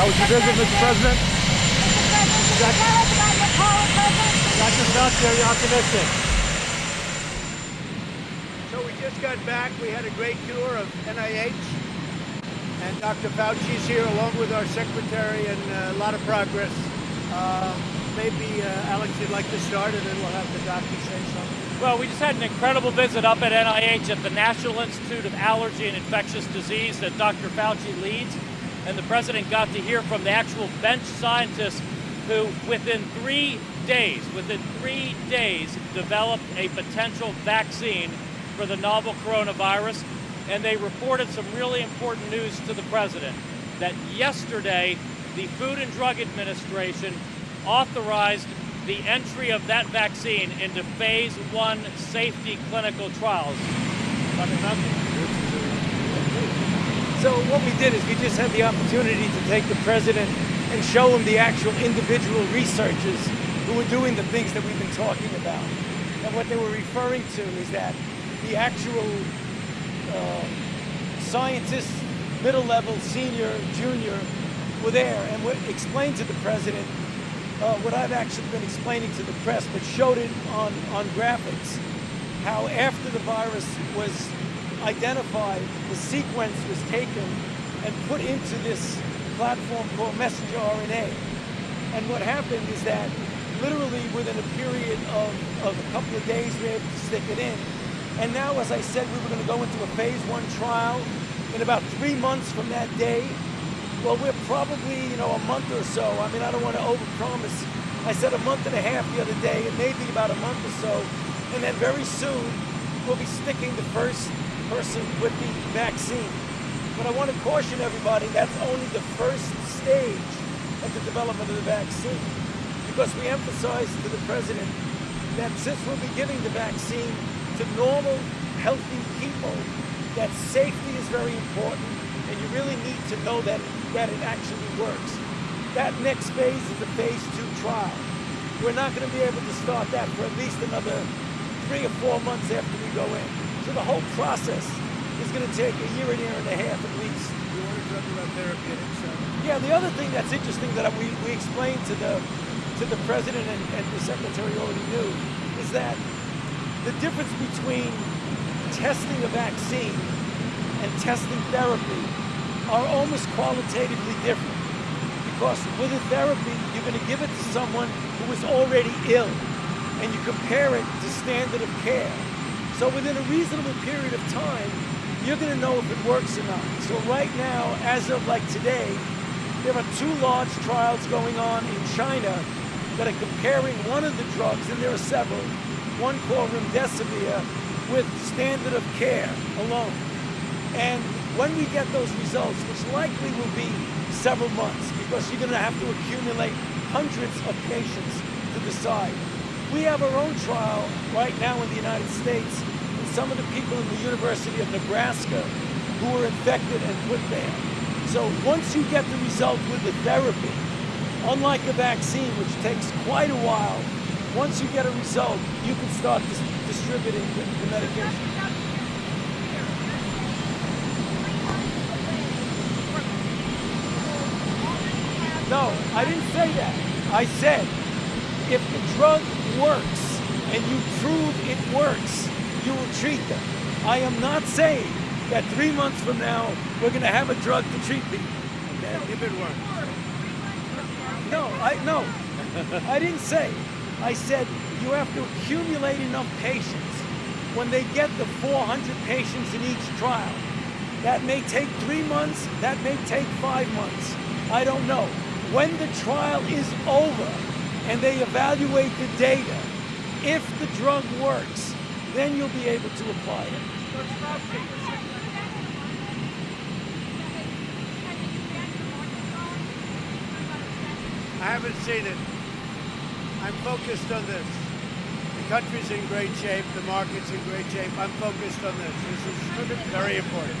How was your visit, Mr. President? Mr. President, can you tell us about your call with Dr. Fauci, are you optimistic? So we just got back. We had a great tour of NIH. And Dr. Fauci's here along with our secretary and uh, a lot of progress. Uh, maybe, uh, Alex, you'd like to start and then we'll have the doctor say something. Well, we just had an incredible visit up at NIH at the National Institute of Allergy and Infectious Disease that Dr. Fauci leads. And the president got to hear from the actual bench scientists who, within three days, within three days, developed a potential vaccine for the novel coronavirus. And they reported some really important news to the president that yesterday the Food and Drug Administration authorized the entry of that vaccine into phase one safety clinical trials. So what we did is we just had the opportunity to take the president and show him the actual individual researchers who were doing the things that we've been talking about. And what they were referring to is that the actual uh, scientists, middle level, senior, junior, were there and would explain to the president uh, what I've actually been explaining to the press, but showed it on, on graphics, how after the virus was identified, the sequence was taken and put into this platform called messenger RNA. And what happened is that literally within a period of, of a couple of days, we were able to stick it in. And now, as I said, we were going to go into a phase one trial in about three months from that day. Well, we're probably, you know, a month or so. I mean, I don't want to overpromise. I said a month and a half the other day. It may be about a month or so. And then very soon, we'll be sticking the first person with the vaccine. But I want to caution everybody, that's only the first stage of the development of the vaccine. Because we emphasized to the president that since we'll be giving the vaccine to normal, healthy people, that safety is very important, and you really need to know that, that it actually works. That next phase is a phase two trial. We're not going to be able to start that for at least another three or four months after we go in. So the whole process is going to take a year, and a year and a half at least. You want to talk about therapeutics? Uh, Yeah, the other thing that's interesting that we, we explained to the to the president and, and the secretary already knew is that the difference between testing a vaccine and testing therapy are almost qualitatively different. Because with a therapy, you're going to give it to someone who is already ill, and you compare it to standard of care. So within a reasonable period of time, you're going to know if it works or not. So right now, as of like today, there are two large trials going on in China that are comparing one of the drugs, and there are several, one called remdesivir, with standard of care alone. And when we get those results, which likely will be several months, because you're going to have to accumulate hundreds of patients to decide. We have our own trial right now in the United States, and some of the people in the University of Nebraska who were infected and put there. So once you get the result with the therapy, unlike a vaccine, which takes quite a while, once you get a result, you can start dis distributing the, the medication. No, I didn't say that. I said if the drug works and you prove it works, you will treat them. I am not saying that three months from now we're going to have a drug to treat people. if it works. No, I no. I didn't say. I said you have to accumulate enough patients. When they get the 400 patients in each trial, that may take three months. That may take five months. I don't know. When the trial is over and they evaluate the data, if the drug works, then you'll be able to apply it. I haven't seen it. I'm focused on this. The country's in great shape. The market's in great shape. I'm focused on this. This is very important.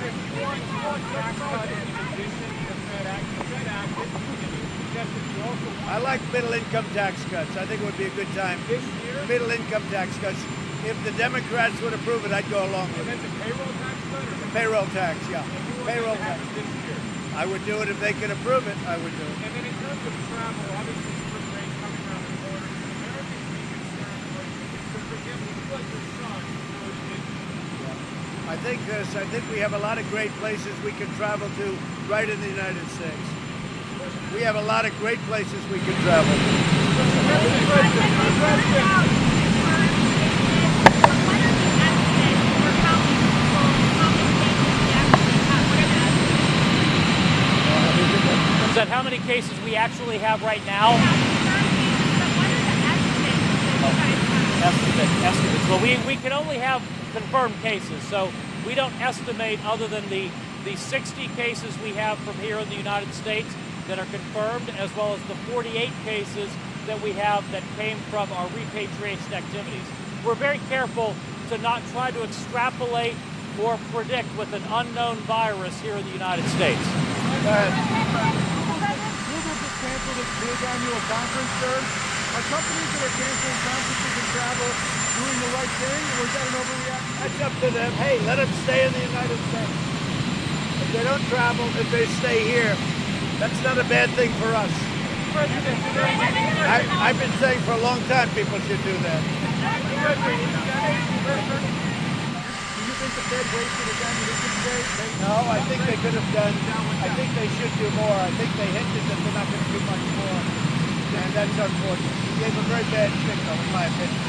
I like middle income tax cuts. I think it would be a good time. This year? Middle income tax cuts. If the Democrats would approve it, I'd go along with And it. then the payroll tax cut or Payroll tax, yeah. if you were to Payroll tax. this year? I would do it if they could approve it. I would do it. And then in terms of travel, obviously spring break coming around the corner. Americans be concerned? Like, so for example, you like your son, I think this. I think we have a lot of great places we can travel to right in the United States. We have a lot of great places we can travel. Is that how many cases we actually have right now? Estimate, estimates. Well, we, we can only have confirmed cases, so we don't estimate other than the, the 60 cases we have from here in the United States that are confirmed, as well as the 48 cases that we have that came from our repatriation activities. We're very careful to not try to extrapolate or predict with an unknown virus here in the United States. Ahead. Google just canceled its big annual conference. Are companies that are canceling conferences and travel doing the right thing, or is that an overreaction? That's up to them. Hey, let them stay in the United States. If they don't travel, if they stay here, that's not a bad thing for us. I, I've been saying for a long time people should do that. do you think the Fed wasted ammunition today? No, I think they could have done. I think they should do more. I think they hinted that they're not going to do much more, and that's unfortunate. He gave a very bad signal, in my opinion.